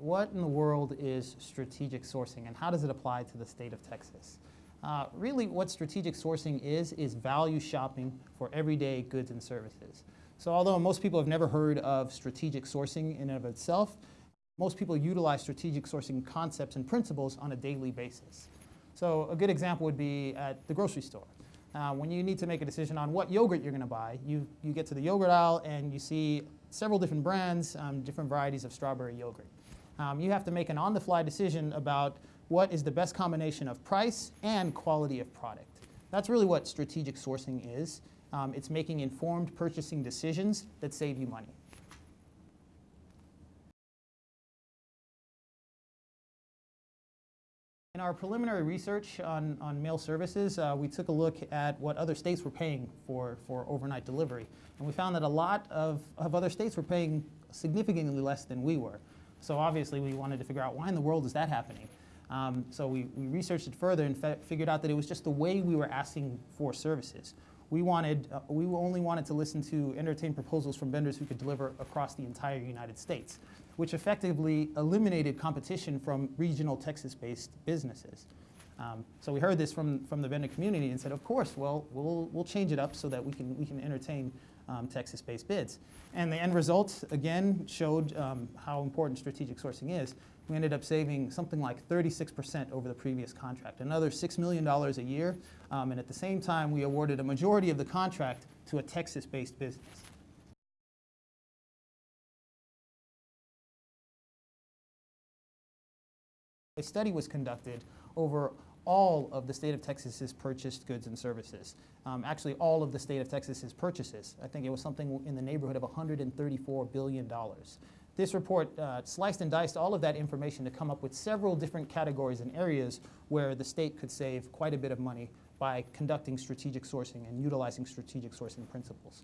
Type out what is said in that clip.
what in the world is strategic sourcing and how does it apply to the state of Texas? Uh, really what strategic sourcing is, is value shopping for everyday goods and services. So although most people have never heard of strategic sourcing in and of itself, most people utilize strategic sourcing concepts and principles on a daily basis. So a good example would be at the grocery store. Uh, when you need to make a decision on what yogurt you're going to buy, you, you get to the yogurt aisle and you see several different brands, um, different varieties of strawberry yogurt. Um, you have to make an on-the-fly decision about what is the best combination of price and quality of product. That's really what strategic sourcing is. Um, it's making informed purchasing decisions that save you money. In our preliminary research on, on mail services, uh, we took a look at what other states were paying for, for overnight delivery. And we found that a lot of, of other states were paying significantly less than we were. So obviously we wanted to figure out why in the world is that happening? Um, so we, we researched it further and figured out that it was just the way we were asking for services. We wanted, uh, we only wanted to listen to entertain proposals from vendors who could deliver across the entire United States, which effectively eliminated competition from regional Texas-based businesses. Um, so we heard this from, from the vendor community and said, of course, well, we'll, we'll change it up so that we can, we can entertain um, Texas-based bids. And the end result, again, showed um, how important strategic sourcing is. We ended up saving something like 36% over the previous contract, another $6 million a year. Um, and at the same time, we awarded a majority of the contract to a Texas-based business. A study was conducted over all of the state of Texas's purchased goods and services. Um, actually, all of the state of Texas's purchases. I think it was something in the neighborhood of $134 billion. This report uh, sliced and diced all of that information to come up with several different categories and areas where the state could save quite a bit of money by conducting strategic sourcing and utilizing strategic sourcing principles.